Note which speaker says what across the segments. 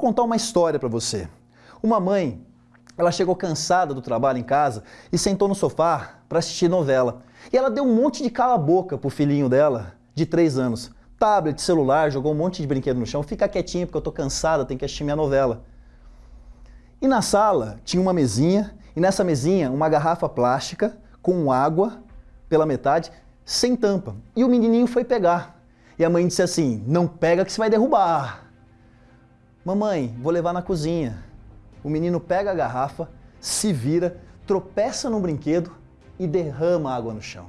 Speaker 1: contar uma história para você. Uma mãe, ela chegou cansada do trabalho em casa e sentou no sofá para assistir novela. E ela deu um monte de cala-boca pro filhinho dela, de 3 anos. Tablet, celular, jogou um monte de brinquedo no chão. Fica quietinho porque eu tô cansada, tenho que assistir minha novela. E na sala tinha uma mesinha, e nessa mesinha uma garrafa plástica com água pela metade, sem tampa. E o menininho foi pegar. E a mãe disse assim, não pega que você vai derrubar. Mamãe, vou levar na cozinha. O menino pega a garrafa, se vira, tropeça no brinquedo e derrama água no chão.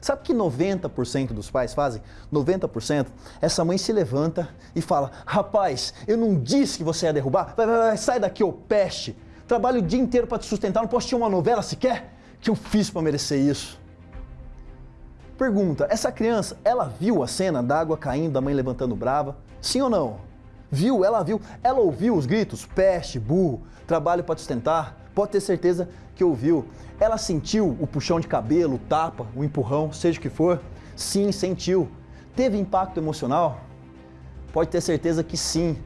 Speaker 1: Sabe o que 90% dos pais fazem? 90%? Essa mãe se levanta e fala, rapaz, eu não disse que você ia derrubar? Vai, vai, vai, sai daqui, ô peste! Trabalho o dia inteiro para te sustentar, não posso assistir uma novela sequer? que eu fiz para merecer isso? Pergunta, essa criança, ela viu a cena da água caindo, da mãe levantando brava? Sim ou não? Viu, ela viu, ela ouviu os gritos, peste, burro, trabalho para sustentar, pode ter certeza que ouviu. Ela sentiu o puxão de cabelo, o tapa, o empurrão, seja o que for? Sim, sentiu. Teve impacto emocional? Pode ter certeza que sim.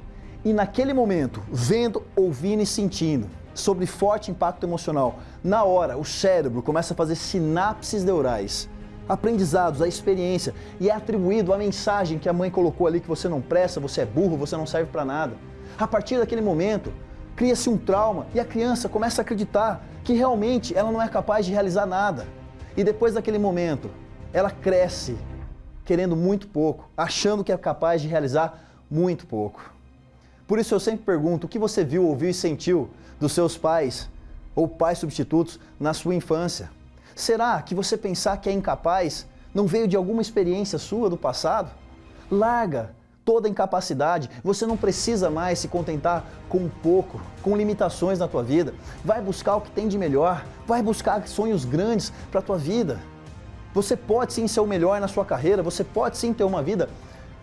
Speaker 1: E naquele momento, vendo, ouvindo e sentindo, sobre forte impacto emocional, na hora o cérebro começa a fazer sinapses neurais aprendizados, a experiência, e é atribuído a mensagem que a mãe colocou ali que você não presta, você é burro, você não serve para nada. A partir daquele momento, cria-se um trauma e a criança começa a acreditar que realmente ela não é capaz de realizar nada. E depois daquele momento, ela cresce querendo muito pouco, achando que é capaz de realizar muito pouco. Por isso eu sempre pergunto, o que você viu, ouviu e sentiu dos seus pais ou pais substitutos na sua infância? Será que você pensar que é incapaz não veio de alguma experiência sua do passado? Larga toda incapacidade, você não precisa mais se contentar com pouco, com limitações na tua vida. Vai buscar o que tem de melhor, vai buscar sonhos grandes para a tua vida. Você pode sim ser o melhor na sua carreira, você pode sim ter uma vida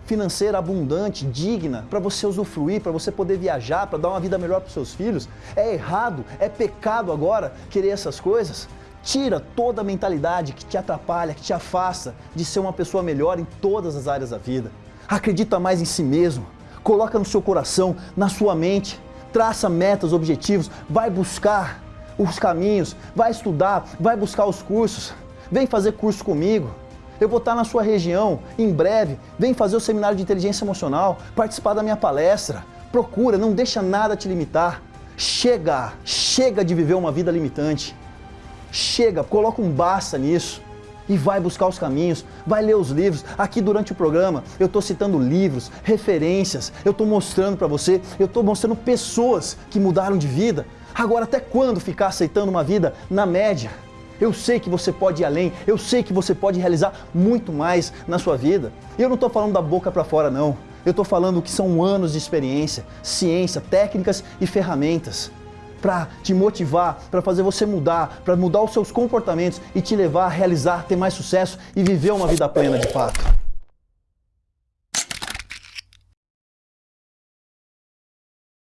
Speaker 1: financeira abundante, digna, para você usufruir, para você poder viajar, para dar uma vida melhor para os seus filhos. É errado, é pecado agora querer essas coisas. Tira toda a mentalidade que te atrapalha, que te afasta de ser uma pessoa melhor em todas as áreas da vida. Acredita mais em si mesmo, coloca no seu coração, na sua mente, traça metas, objetivos, vai buscar os caminhos, vai estudar, vai buscar os cursos, vem fazer curso comigo. Eu vou estar na sua região em breve, vem fazer o seminário de inteligência emocional, participar da minha palestra. Procura, não deixa nada te limitar. Chega, chega de viver uma vida limitante. Chega, coloca um basta nisso e vai buscar os caminhos, vai ler os livros. Aqui durante o programa eu estou citando livros, referências, eu estou mostrando para você, eu estou mostrando pessoas que mudaram de vida. Agora, até quando ficar aceitando uma vida na média? Eu sei que você pode ir além, eu sei que você pode realizar muito mais na sua vida. E eu não estou falando da boca para fora não, eu estou falando que são anos de experiência, ciência, técnicas e ferramentas para te motivar, para fazer você mudar, para mudar os seus comportamentos e te levar a realizar, ter mais sucesso e viver uma vida plena de fato.